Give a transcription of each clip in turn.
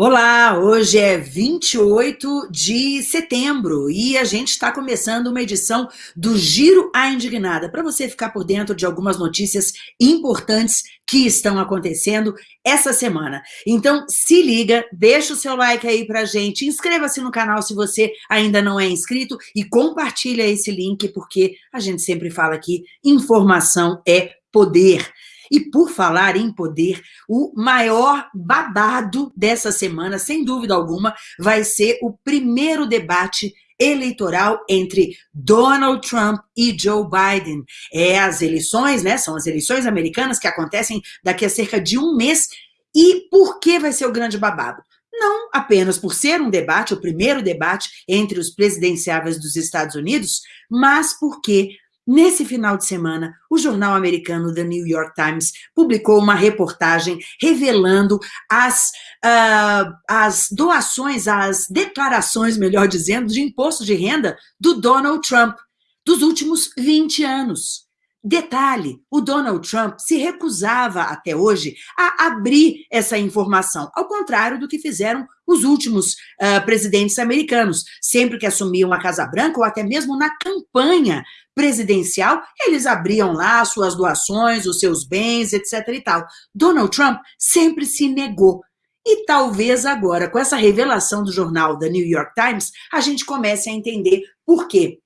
Olá, hoje é 28 de setembro e a gente está começando uma edição do Giro à Indignada, para você ficar por dentro de algumas notícias importantes que estão acontecendo essa semana. Então, se liga, deixa o seu like aí pra gente, inscreva-se no canal se você ainda não é inscrito e compartilha esse link, porque a gente sempre fala aqui, informação é poder. E por falar em poder, o maior babado dessa semana, sem dúvida alguma, vai ser o primeiro debate eleitoral entre Donald Trump e Joe Biden. É as eleições, né? São as eleições americanas que acontecem daqui a cerca de um mês. E por que vai ser o grande babado? Não apenas por ser um debate, o primeiro debate entre os presidenciáveis dos Estados Unidos, mas porque Nesse final de semana, o jornal americano The New York Times publicou uma reportagem revelando as, uh, as doações, as declarações, melhor dizendo, de imposto de renda do Donald Trump dos últimos 20 anos. Detalhe, o Donald Trump se recusava até hoje a abrir essa informação, ao contrário do que fizeram os últimos uh, presidentes americanos. Sempre que assumiam a Casa Branca, ou até mesmo na campanha presidencial, eles abriam lá suas doações, os seus bens, etc e tal. Donald Trump sempre se negou. E talvez agora, com essa revelação do jornal da New York Times, a gente comece a entender por quê.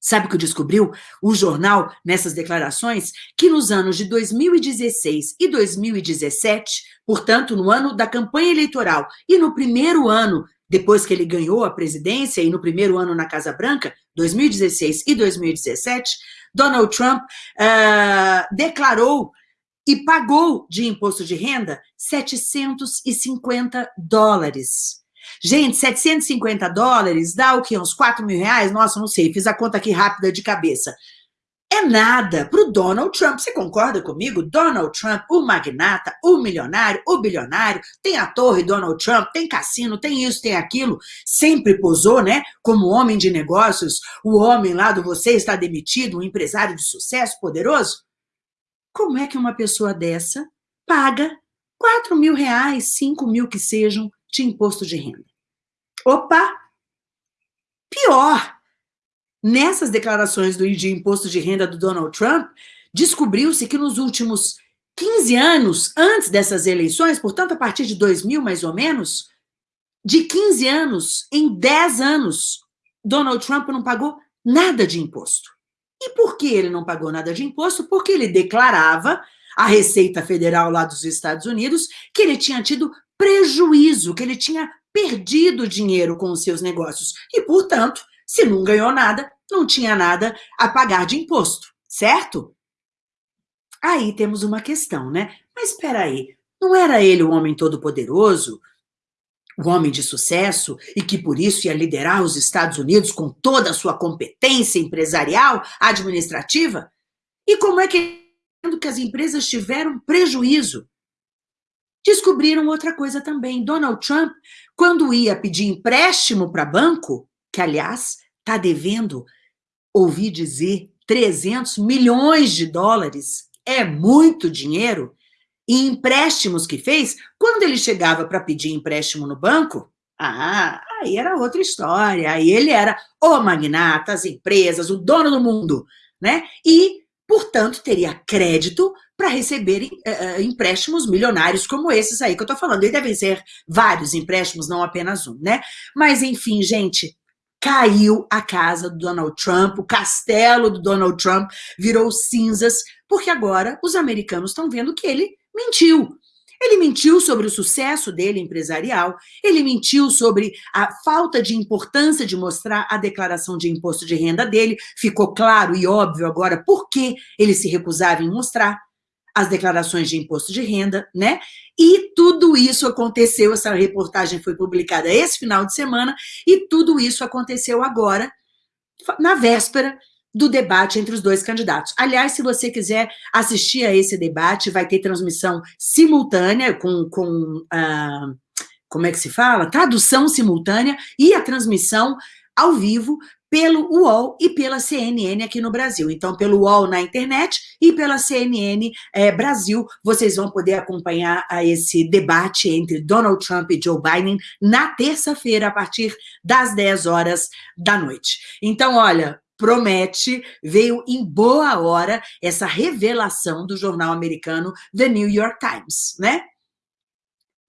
Sabe o que descobriu o jornal nessas declarações? Que nos anos de 2016 e 2017, portanto, no ano da campanha eleitoral e no primeiro ano depois que ele ganhou a presidência e no primeiro ano na Casa Branca, 2016 e 2017, Donald Trump uh, declarou e pagou de imposto de renda 750 dólares. Gente, 750 dólares dá o quê? Uns 4 mil reais? Nossa, não sei, fiz a conta aqui rápida de cabeça. Nada para o Donald Trump. Você concorda comigo? Donald Trump, o magnata, o milionário, o bilionário, tem a torre Donald Trump, tem cassino, tem isso, tem aquilo. Sempre posou, né? Como homem de negócios, o homem lá do você está demitido, um empresário de sucesso poderoso. Como é que uma pessoa dessa paga 4 mil reais, 5 mil que sejam, de imposto de renda. Opa! Pior! Nessas declarações do de imposto de renda do Donald Trump, descobriu-se que nos últimos 15 anos, antes dessas eleições, portanto, a partir de 2000 mais ou menos, de 15 anos em 10 anos, Donald Trump não pagou nada de imposto. E por que ele não pagou nada de imposto? Porque ele declarava à Receita Federal lá dos Estados Unidos que ele tinha tido prejuízo, que ele tinha perdido dinheiro com os seus negócios. E, portanto, se não ganhou nada, não tinha nada a pagar de imposto, certo? Aí temos uma questão, né? Mas espera aí, não era ele o homem todo-poderoso, o homem de sucesso, e que por isso ia liderar os Estados Unidos com toda a sua competência empresarial, administrativa? E como é que que as empresas tiveram prejuízo? Descobriram outra coisa também. Donald Trump, quando ia pedir empréstimo para banco, que, aliás, está devendo, ouvi dizer, 300 milhões de dólares, é muito dinheiro, e empréstimos que fez, quando ele chegava para pedir empréstimo no banco, ah, aí era outra história, aí ele era o magnata, as empresas, o dono do mundo, né? E, portanto, teria crédito para receberem uh, empréstimos milionários como esses aí que eu estou falando. E devem ser vários empréstimos, não apenas um, né? Mas, enfim, gente, caiu a casa do Donald Trump, o castelo do Donald Trump virou cinzas, porque agora os americanos estão vendo que ele mentiu. Ele mentiu sobre o sucesso dele empresarial, ele mentiu sobre a falta de importância de mostrar a declaração de imposto de renda dele, ficou claro e óbvio agora por que ele se recusava em mostrar as declarações de imposto de renda, né? E tudo isso aconteceu, essa reportagem foi publicada esse final de semana, e tudo isso aconteceu agora, na véspera do debate entre os dois candidatos. Aliás, se você quiser assistir a esse debate, vai ter transmissão simultânea com, com uh, como é que se fala? Tradução simultânea e a transmissão ao vivo pelo UOL e pela CNN aqui no Brasil. Então, pelo UOL na internet e pela CNN é, Brasil, vocês vão poder acompanhar a esse debate entre Donald Trump e Joe Biden na terça-feira, a partir das 10 horas da noite. Então, olha, promete, veio em boa hora essa revelação do jornal americano The New York Times, né?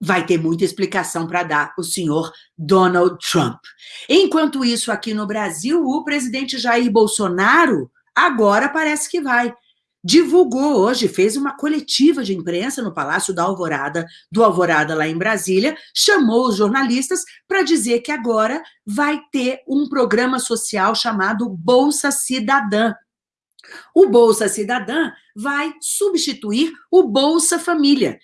Vai ter muita explicação para dar o senhor Donald Trump. Enquanto isso, aqui no Brasil, o presidente Jair Bolsonaro agora parece que vai. Divulgou hoje, fez uma coletiva de imprensa no Palácio da Alvorada, do Alvorada lá em Brasília, chamou os jornalistas para dizer que agora vai ter um programa social chamado Bolsa Cidadã. O Bolsa Cidadã vai substituir o Bolsa Família,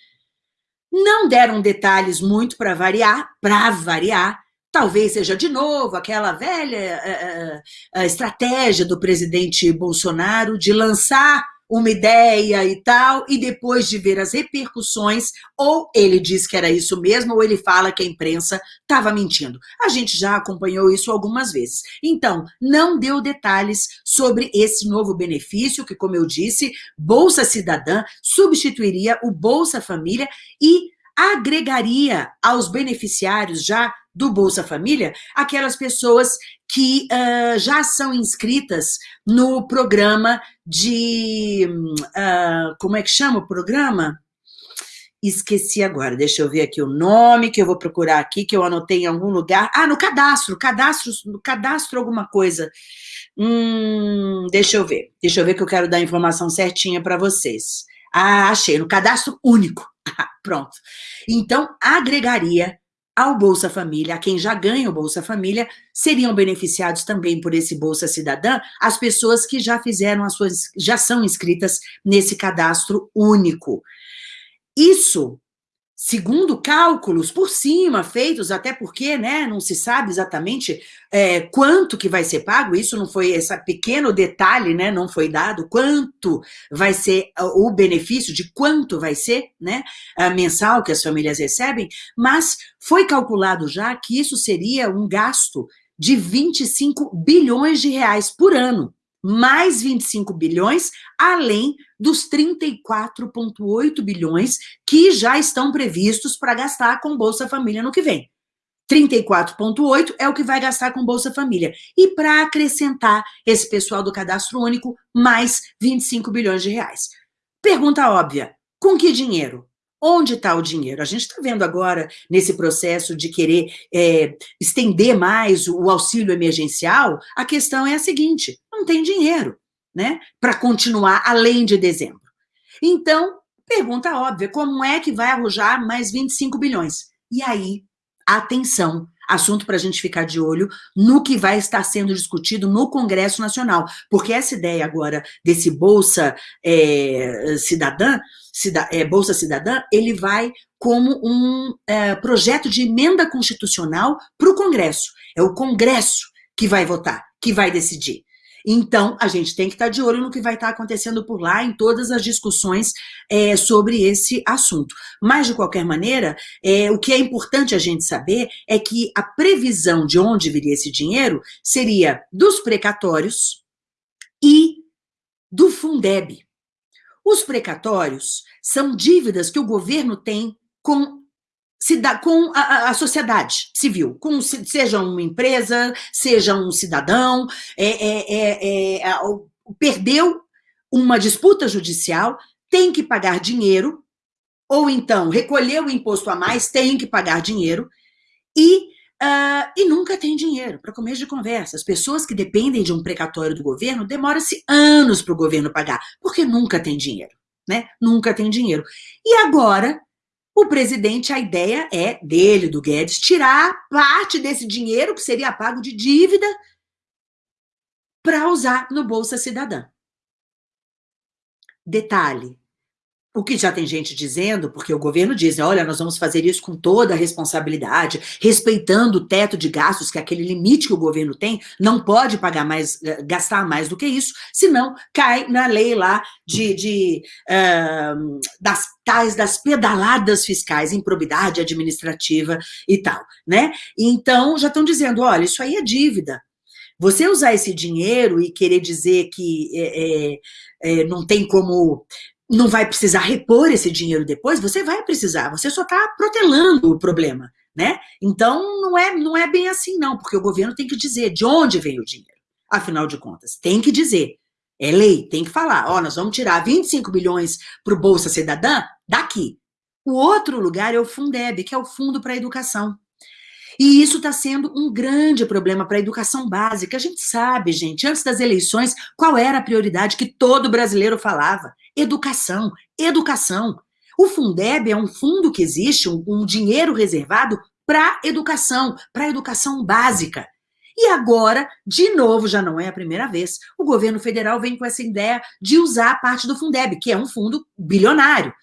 não deram detalhes muito para variar, para variar, talvez seja de novo aquela velha uh, uh, estratégia do presidente Bolsonaro de lançar uma ideia e tal, e depois de ver as repercussões, ou ele diz que era isso mesmo, ou ele fala que a imprensa estava mentindo. A gente já acompanhou isso algumas vezes. Então, não deu detalhes sobre esse novo benefício, que, como eu disse, Bolsa Cidadã substituiria o Bolsa Família e agregaria aos beneficiários já do Bolsa Família aquelas pessoas que uh, já são inscritas no programa de... Uh, como é que chama o programa? Esqueci agora, deixa eu ver aqui o nome, que eu vou procurar aqui, que eu anotei em algum lugar. Ah, no cadastro, cadastro, cadastro alguma coisa. Hum, deixa eu ver, deixa eu ver que eu quero dar a informação certinha para vocês. Ah, achei, no cadastro único. Pronto. Então, agregaria ao Bolsa Família, a quem já ganha o Bolsa Família, seriam beneficiados também por esse Bolsa Cidadã as pessoas que já fizeram as suas, já são inscritas nesse cadastro único. Isso segundo cálculos por cima, feitos até porque né, não se sabe exatamente é, quanto que vai ser pago, isso não foi, esse pequeno detalhe né, não foi dado, quanto vai ser o benefício, de quanto vai ser né, mensal que as famílias recebem, mas foi calculado já que isso seria um gasto de 25 bilhões de reais por ano mais 25 bilhões, além dos 34,8 bilhões que já estão previstos para gastar com Bolsa Família no que vem. 34,8 é o que vai gastar com Bolsa Família. E para acrescentar esse pessoal do cadastro único, mais 25 bilhões de reais. Pergunta óbvia, com que dinheiro? Onde está o dinheiro? A gente está vendo agora, nesse processo de querer é, estender mais o auxílio emergencial, a questão é a seguinte, não tem dinheiro né, para continuar além de dezembro. Então, pergunta óbvia, como é que vai arrojar mais 25 bilhões? E aí, atenção, assunto para a gente ficar de olho no que vai estar sendo discutido no Congresso Nacional, porque essa ideia agora desse Bolsa é, Cidadã, cida, é, Bolsa Cidadã, ele vai como um é, projeto de emenda constitucional para o Congresso. É o Congresso que vai votar, que vai decidir. Então, a gente tem que estar de olho no que vai estar acontecendo por lá, em todas as discussões é, sobre esse assunto. Mas, de qualquer maneira, é, o que é importante a gente saber é que a previsão de onde viria esse dinheiro seria dos precatórios e do Fundeb. Os precatórios são dívidas que o governo tem com com a, a, sociedade civil, com, seja uma empresa, seja um cidadão, é, é, é, é perdeu uma disputa judicial, tem que pagar dinheiro, ou então recolheu o imposto a mais, tem que pagar dinheiro, e, uh, e nunca tem dinheiro, para começo de conversa. As pessoas que dependem de um precatório do governo, demora-se anos para o governo pagar, porque nunca tem dinheiro, né? Nunca tem dinheiro. E agora o presidente, a ideia é dele, do Guedes, tirar parte desse dinheiro que seria pago de dívida para usar no Bolsa Cidadã. Detalhe, o que já tem gente dizendo, porque o governo diz, olha, nós vamos fazer isso com toda a responsabilidade, respeitando o teto de gastos, que é aquele limite que o governo tem, não pode pagar mais, eh, gastar mais do que isso, senão cai na lei lá de, de uh, das tais das pedaladas fiscais, improbidade administrativa e tal, né? Então, já estão dizendo, olha, isso aí é dívida, Você usar esse dinheiro e querer dizer que é, é, é, não tem como, não vai precisar repor esse dinheiro depois, você vai precisar, você só está protelando o problema, né? Então, não é, não é bem assim não, porque o governo tem que dizer de onde vem o dinheiro, afinal de contas, tem que dizer. É lei, tem que falar, ó, nós vamos tirar 25 bilhões para o Bolsa Cidadã daqui. O outro lugar é o Fundeb, que é o Fundo para a Educação. E isso está sendo um grande problema para a educação básica. A gente sabe, gente, antes das eleições, qual era a prioridade que todo brasileiro falava? Educação, educação. O Fundeb é um fundo que existe, um, um dinheiro reservado para educação, para educação básica. E agora, de novo, já não é a primeira vez, o governo federal vem com essa ideia de usar parte do Fundeb, que é um fundo bilionário.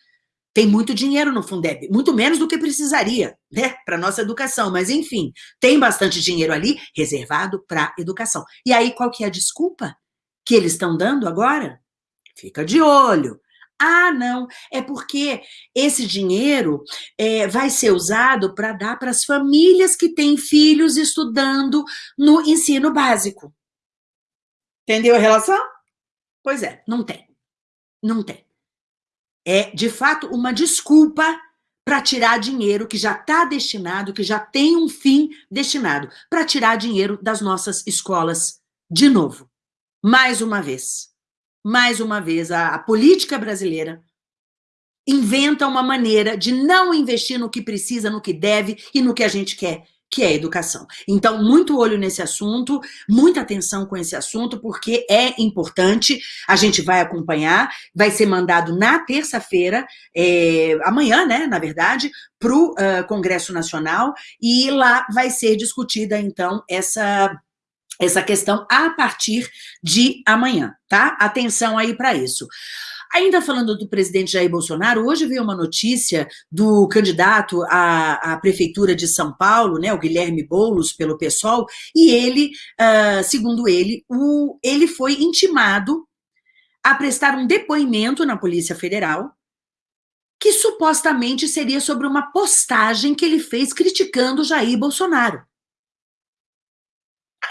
Tem muito dinheiro no Fundeb, muito menos do que precisaria, né, para nossa educação, mas enfim, tem bastante dinheiro ali reservado para educação. E aí, qual que é a desculpa que eles estão dando agora? Fica de olho. Ah, não, é porque esse dinheiro é, vai ser usado para dar para as famílias que têm filhos estudando no ensino básico. Entendeu a relação? Pois é, não tem. Não tem é, de fato, uma desculpa para tirar dinheiro que já está destinado, que já tem um fim destinado, para tirar dinheiro das nossas escolas de novo. Mais uma vez. Mais uma vez, a, a política brasileira inventa uma maneira de não investir no que precisa, no que deve e no que a gente quer que é educação. Então, muito olho nesse assunto, muita atenção com esse assunto, porque é importante, a gente vai acompanhar, vai ser mandado na terça-feira, é, amanhã, né, na verdade, para o uh, Congresso Nacional, e lá vai ser discutida, então, essa essa questão a partir de amanhã, tá? Atenção aí para isso. Ainda falando do presidente Jair Bolsonaro, hoje veio uma notícia do candidato à, à prefeitura de São Paulo, né, o Guilherme Boulos, pelo PSOL, e ele, uh, segundo ele, o, ele foi intimado a prestar um depoimento na Polícia Federal que supostamente seria sobre uma postagem que ele fez criticando Jair Bolsonaro.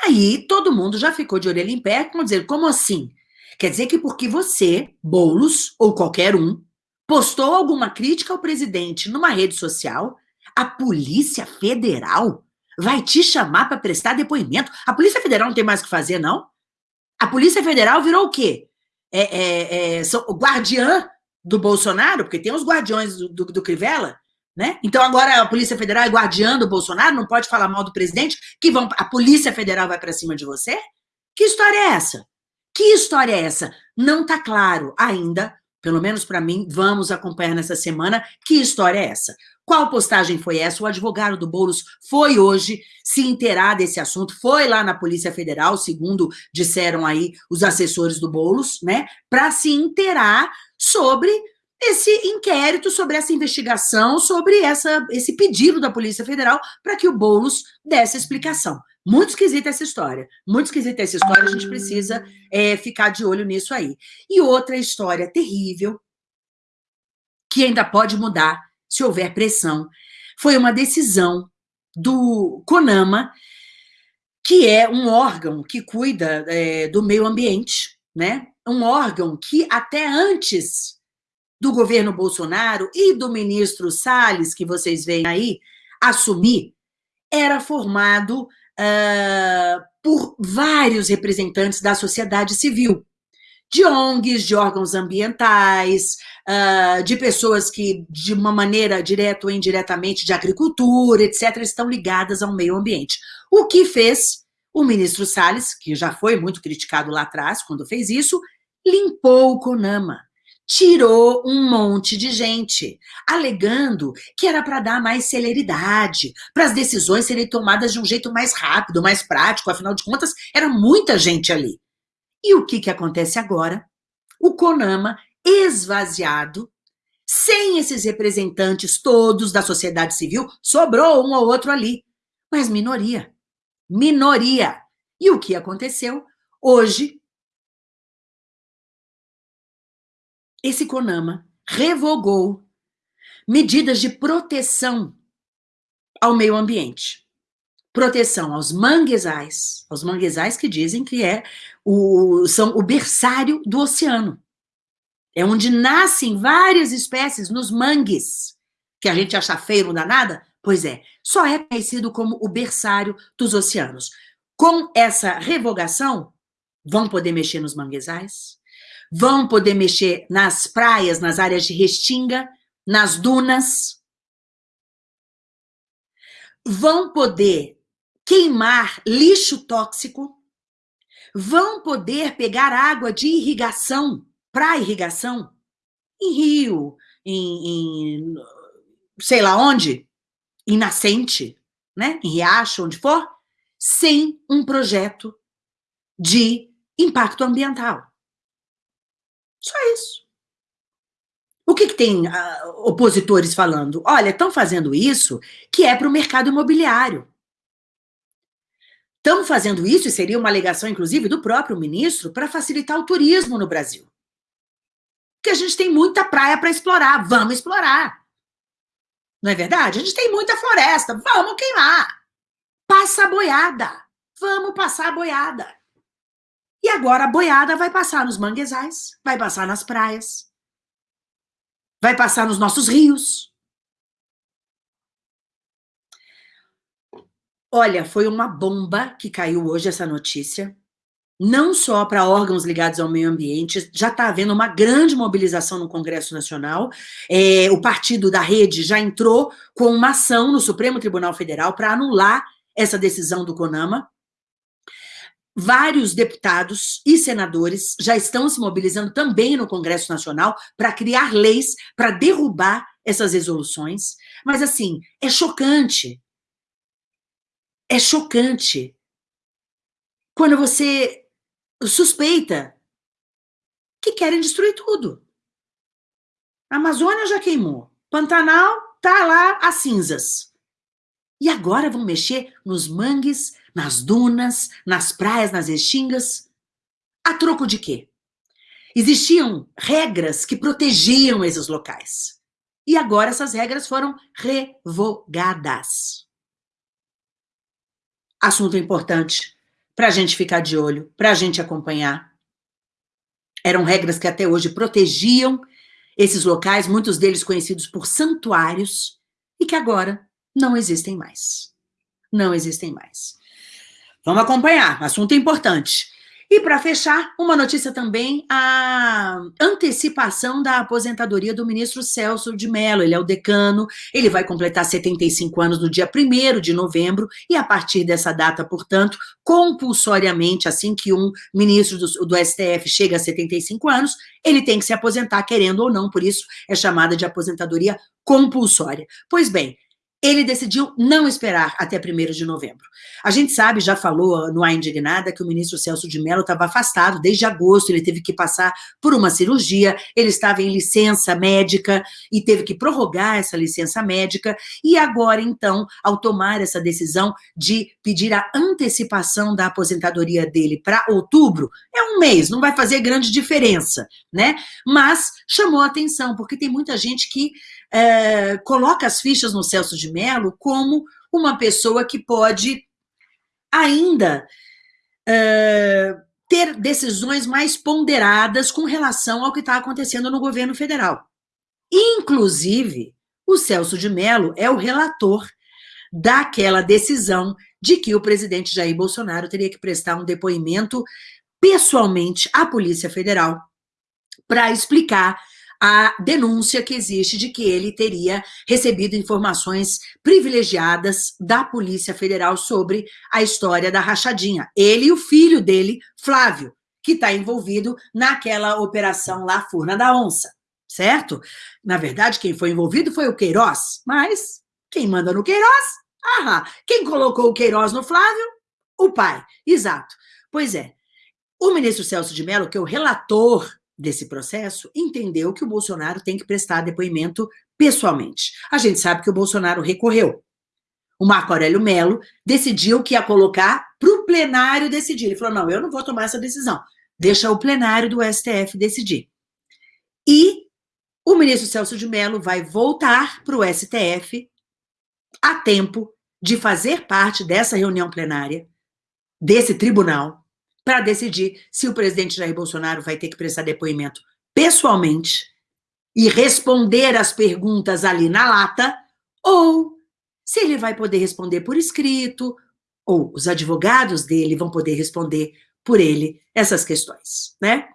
Aí todo mundo já ficou de orelha em pé, como dizer, como assim? Quer dizer que porque você, Boulos, ou qualquer um, postou alguma crítica ao presidente numa rede social, a Polícia Federal vai te chamar para prestar depoimento. A Polícia Federal não tem mais o que fazer, não? A Polícia Federal virou o quê? É, é, é, o guardiã do Bolsonaro, porque tem os guardiões do, do, do Crivella, né? Então agora a Polícia Federal é guardiã do Bolsonaro, não pode falar mal do presidente, que vão, a Polícia Federal vai para cima de você? Que história é essa? Que história é essa? Não está claro ainda, pelo menos para mim, vamos acompanhar nessa semana, que história é essa? Qual postagem foi essa? O advogado do Boulos foi hoje se inteirar desse assunto, foi lá na Polícia Federal, segundo disseram aí os assessores do Boulos, né, para se inteirar sobre esse inquérito, sobre essa investigação, sobre essa, esse pedido da Polícia Federal para que o Boulos desse explicação. Muito esquisita essa história. Muito esquisita essa história, a gente precisa é, ficar de olho nisso aí. E outra história terrível, que ainda pode mudar se houver pressão, foi uma decisão do CONAMA, que é um órgão que cuida é, do meio ambiente, né? Um órgão que até antes do governo Bolsonaro e do ministro Salles, que vocês veem aí, assumir, era formado uh, por vários representantes da sociedade civil, de ONGs, de órgãos ambientais, uh, de pessoas que, de uma maneira direta ou indiretamente, de agricultura, etc., estão ligadas ao meio ambiente. O que fez o ministro Salles, que já foi muito criticado lá atrás, quando fez isso, limpou o CONAMA tirou um monte de gente, alegando que era para dar mais celeridade, para as decisões serem tomadas de um jeito mais rápido, mais prático, afinal de contas, era muita gente ali. E o que, que acontece agora? O CONAMA, esvaziado, sem esses representantes todos da sociedade civil, sobrou um ou outro ali, mas minoria. Minoria. E o que aconteceu? Hoje, esse CONAMA revogou medidas de proteção ao meio ambiente. proteção aos manguezais, aos manguezais que dizem que é o, são o berçário do oceano. É onde nascem várias espécies nos mangues, que a gente acha feio, não dá nada? Pois é, só é conhecido como o berçário dos oceanos. Com essa revogação, vão poder mexer nos manguezais, vão poder mexer nas praias, nas áreas de restinga, nas dunas, vão poder queimar lixo tóxico, vão poder pegar água de irrigação, para irrigação, em rio, em, em, sei lá onde, em nascente, né? em riacho, onde for, sem um projeto de impacto ambiental. Só isso. O que, que tem uh, opositores falando? Olha, estão fazendo isso que é para o mercado imobiliário. Estão fazendo isso, e seria uma alegação, inclusive, do próprio ministro, para facilitar o turismo no Brasil. Porque a gente tem muita praia para explorar, vamos explorar. Não é verdade? A gente tem muita floresta, vamos queimar. Passa a boiada, vamos passar a boiada. E agora a boiada vai passar nos manguezais, vai passar nas praias, vai passar nos nossos rios. Olha, foi uma bomba que caiu hoje essa notícia, não só para órgãos ligados ao meio ambiente, já está havendo uma grande mobilização no Congresso Nacional, é, o partido da rede já entrou com uma ação no Supremo Tribunal Federal para anular essa decisão do CONAMA, Vários deputados e senadores já estão se mobilizando também no Congresso Nacional para criar leis para derrubar essas resoluções. Mas, assim, é chocante. É chocante. Quando você suspeita que querem destruir tudo. A Amazônia já queimou. Pantanal tá lá as cinzas. E agora vão mexer nos mangues, nas dunas, nas praias, nas extingas. A troco de quê? Existiam regras que protegiam esses locais. E agora essas regras foram revogadas. Assunto importante para a gente ficar de olho, para a gente acompanhar. Eram regras que até hoje protegiam esses locais, muitos deles conhecidos por santuários, e que agora não existem mais. Não existem mais. Vamos acompanhar, assunto importante. E para fechar, uma notícia também, a antecipação da aposentadoria do ministro Celso de Mello. Ele é o decano, ele vai completar 75 anos no dia 1 de novembro, e a partir dessa data, portanto, compulsoriamente, assim que um ministro do, do STF chega a 75 anos, ele tem que se aposentar, querendo ou não, por isso é chamada de aposentadoria compulsória. Pois bem, ele decidiu não esperar até 1 de novembro. A gente sabe, já falou no A Indignada, que o ministro Celso de Mello estava afastado desde agosto, ele teve que passar por uma cirurgia, ele estava em licença médica e teve que prorrogar essa licença médica, e agora, então, ao tomar essa decisão de pedir a antecipação da aposentadoria dele para outubro, é um mês, não vai fazer grande diferença, né? Mas chamou a atenção, porque tem muita gente que é, coloca as fichas no Celso de Mello como uma pessoa que pode ainda é, ter decisões mais ponderadas com relação ao que está acontecendo no governo federal. Inclusive, o Celso de Mello é o relator daquela decisão de que o presidente Jair Bolsonaro teria que prestar um depoimento pessoalmente à Polícia Federal para explicar a denúncia que existe de que ele teria recebido informações privilegiadas da Polícia Federal sobre a história da rachadinha. Ele e o filho dele, Flávio, que está envolvido naquela operação lá, Furna da Onça, certo? Na verdade, quem foi envolvido foi o Queiroz, mas quem manda no Queiroz? Ah, quem colocou o Queiroz no Flávio? O pai, exato. Pois é, o ministro Celso de Mello, que é o relator desse processo, entendeu que o Bolsonaro tem que prestar depoimento pessoalmente. A gente sabe que o Bolsonaro recorreu. O Marco Aurélio Melo decidiu que ia colocar para o plenário decidir. Ele falou, não, eu não vou tomar essa decisão. Deixa o plenário do STF decidir. E o ministro Celso de Mello vai voltar para o STF a tempo de fazer parte dessa reunião plenária, desse tribunal, para decidir se o presidente Jair Bolsonaro vai ter que prestar depoimento pessoalmente e responder as perguntas ali na lata, ou se ele vai poder responder por escrito, ou os advogados dele vão poder responder por ele essas questões, né?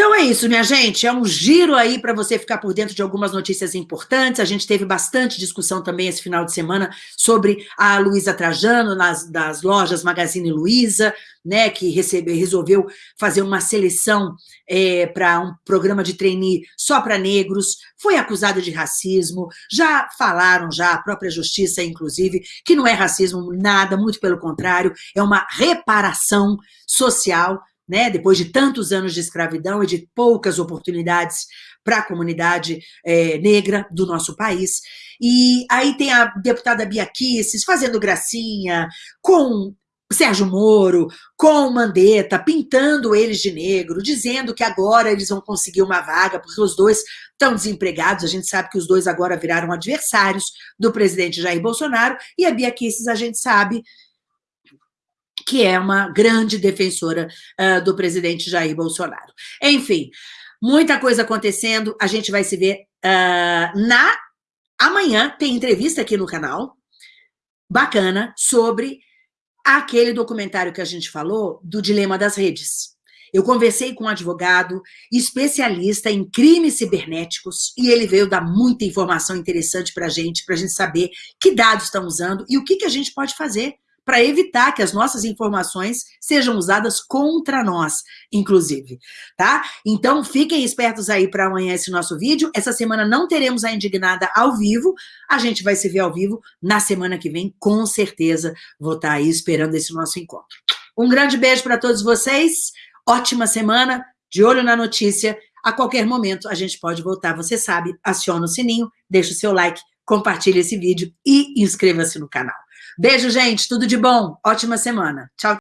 Então é isso, minha gente. É um giro aí para você ficar por dentro de algumas notícias importantes. A gente teve bastante discussão também esse final de semana sobre a Luísa Trajano nas das lojas Magazine Luiza, né, que recebe, resolveu fazer uma seleção é, para um programa de trainee só para negros. Foi acusada de racismo. Já falaram, já a própria justiça, inclusive, que não é racismo nada, muito pelo contrário, é uma reparação social né, depois de tantos anos de escravidão e de poucas oportunidades para a comunidade é, negra do nosso país. E aí tem a deputada Bia Kicis fazendo gracinha com Sérgio Moro, com Mandetta, pintando eles de negro, dizendo que agora eles vão conseguir uma vaga, porque os dois estão desempregados, a gente sabe que os dois agora viraram adversários do presidente Jair Bolsonaro, e a Bia Kicis, a gente sabe que é uma grande defensora uh, do presidente Jair Bolsonaro. Enfim, muita coisa acontecendo, a gente vai se ver uh, na... Amanhã tem entrevista aqui no canal, bacana, sobre aquele documentário que a gente falou do dilema das redes. Eu conversei com um advogado especialista em crimes cibernéticos e ele veio dar muita informação interessante para a gente, para a gente saber que dados estão usando e o que, que a gente pode fazer para evitar que as nossas informações sejam usadas contra nós, inclusive, tá? Então, fiquem espertos aí para amanhã esse nosso vídeo. Essa semana não teremos a Indignada ao vivo, a gente vai se ver ao vivo na semana que vem, com certeza vou estar tá aí esperando esse nosso encontro. Um grande beijo para todos vocês, ótima semana, de olho na notícia, a qualquer momento a gente pode voltar, você sabe, aciona o sininho, deixa o seu like, compartilhe esse vídeo e inscreva-se no canal. Beijo, gente. Tudo de bom. Ótima semana. Tchau.